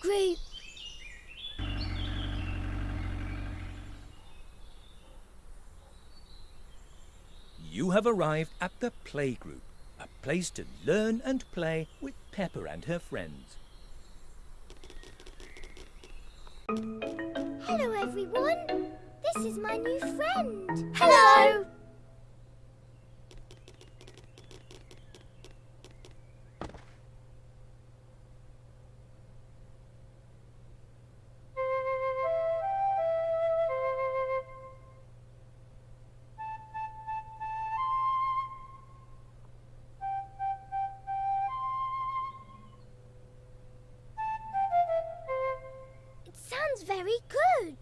group. You have arrived at the playgroup, a place to learn and play with Peppa and her friends. Hello, everyone. This is my new friend. Hello. It sounds very good.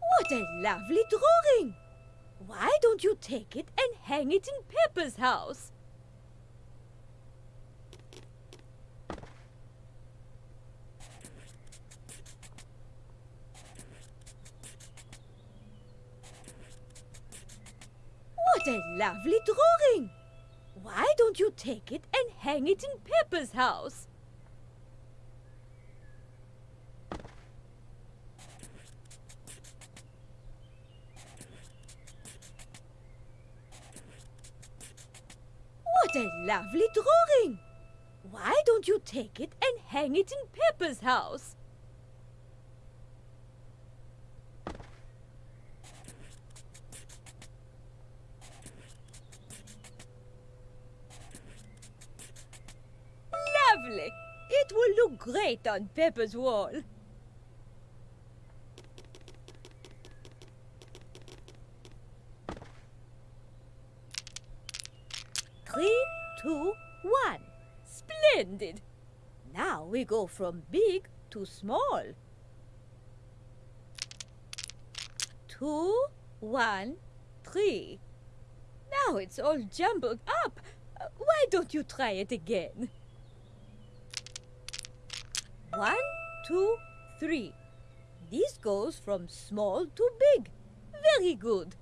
What a lovely drawing! Why don't you take it and hang it in Peppa's house? What a lovely drawing! Why don't you take it and hang it in Peppa's house? What a lovely drawing! Why don't you take it and hang it in Peppa's house? Lovely! It will look great on Peppa's wall. Three, two, one. Splendid! Now we go from big to small. Two, one, three. Now it's all jumbled up. Why don't you try it again? One, two, three. This goes from small to big. Very good.